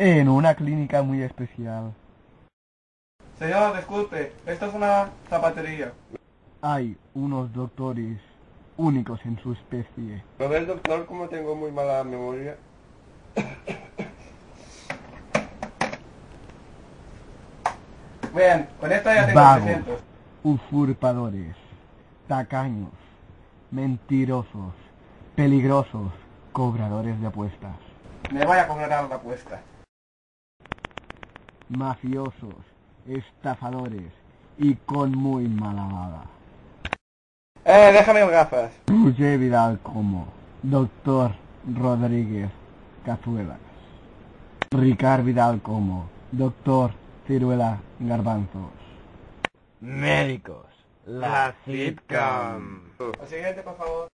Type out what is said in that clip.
en una clínica muy especial. Señor, disculpe, esto es una zapatería. Hay unos doctores únicos en su especie. ¿Lo ves, doctor, como tengo muy mala memoria? Bien, con esta ya tengo Vagos, 300. usurpadores, tacaños, mentirosos, peligrosos, cobradores de apuestas, Me voy a cobrar la apuesta. Mafiosos, estafadores y con muy mala baba. Eh, déjame las gafas. Roger Vidal como Doctor Rodríguez Cazuelas. Ricard Vidal como Doctor Ciruela Garbanzos. Médicos. La sitcom. Al siguiente, por favor.